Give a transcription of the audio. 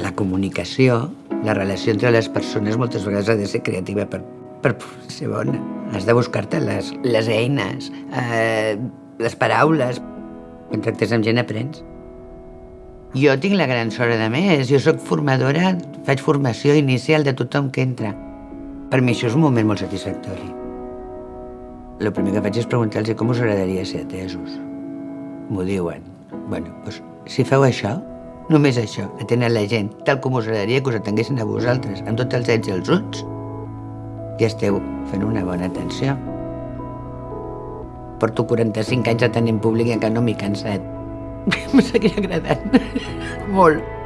la comunicació, la relació entre les persones moltes vegades ha de ser creativa per, per ser bona. Has de buscar-te les, les eines, eh, les paraules. Quan tractes amb gent aprens. Jo tinc la gran sort, de més. Jo sóc formadora, faig formació inicial de tothom que entra. Per mi això és un moment molt satisfactori. El primer que faig és preguntar-los com us agradaria ser atesos. M'ho diuen. Bueno, doncs, si feu això, només això, atenen la gent, tal com us agradaria que us atenguessin a vosaltres, amb tots els ets i els uts, ja esteu fent una bona atenció. Porto 45 anys atenent públic i encara no m'he cansat. Em seguirà agradant. Molt.